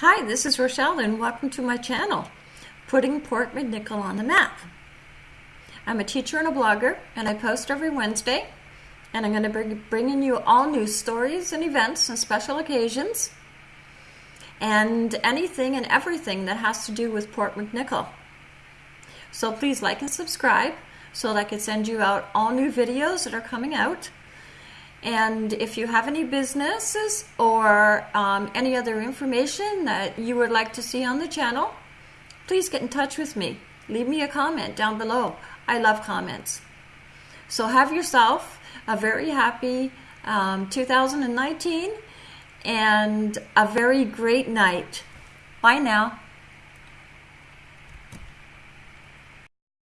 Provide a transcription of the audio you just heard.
Hi, this is Rochelle and welcome to my channel, Putting Port McNicoll on the Map. I'm a teacher and a blogger and I post every Wednesday and I'm going to be bringing you all new stories and events and special occasions and anything and everything that has to do with Port McNicoll. So please like and subscribe so that I can send you out all new videos that are coming out. And if you have any businesses or um, any other information that you would like to see on the channel, please get in touch with me. Leave me a comment down below. I love comments. So have yourself a very happy um, 2019 and a very great night. Bye now.